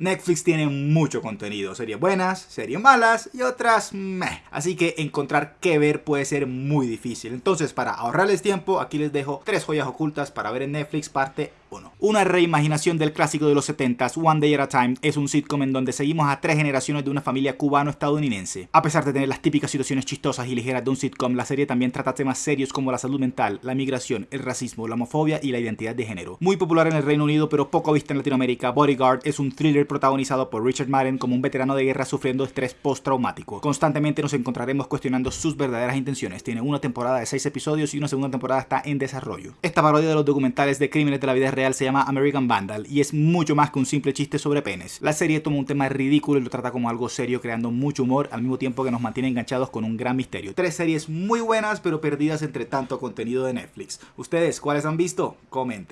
Netflix tiene mucho contenido, series buenas, series malas y otras meh. Así que encontrar qué ver puede ser muy difícil. Entonces para ahorrarles tiempo, aquí les dejo tres joyas ocultas para ver en Netflix parte 1. Una reimaginación del clásico de los 70s, One Day at a Time, es un sitcom en donde seguimos a tres generaciones de una familia cubano-estadounidense. A pesar de tener las típicas situaciones chistosas y ligeras de un sitcom, la serie también trata temas serios como la salud mental, la migración, el racismo, la homofobia y la identidad de género. Muy popular en el Reino Unido pero poco vista en Latinoamérica, Bodyguard es un thriller protagonizado por Richard Madden como un veterano de guerra sufriendo estrés postraumático. Constantemente nos encontraremos cuestionando sus verdaderas intenciones. Tiene una temporada de 6 episodios y una segunda temporada está en desarrollo. Esta parodia de los documentales de crímenes de la vida real se llama American Vandal y es mucho más que un simple chiste sobre penes. La serie toma un tema ridículo y lo trata como algo serio creando mucho humor al mismo tiempo que nos mantiene enganchados con un gran misterio. Tres series muy buenas pero perdidas entre tanto contenido de Netflix. ¿Ustedes cuáles han visto? Comenten.